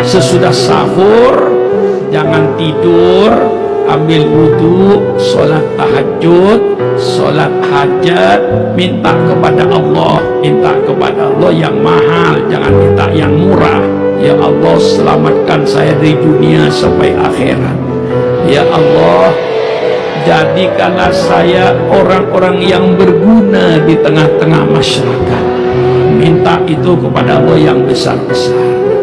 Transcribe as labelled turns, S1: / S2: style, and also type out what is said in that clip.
S1: Sesudah sahur jangan tidur ambil wudhu sholat tahajud sholat hajat minta kepada Allah minta kepada Allah yang mahal jangan minta yang murah. Ya Allah selamatkan saya dari dunia sampai akhirat. Ya Allah jadikanlah saya orang-orang yang berguna di tengah-tengah masyarakat. Minta itu kepada Allah yang besar-besar.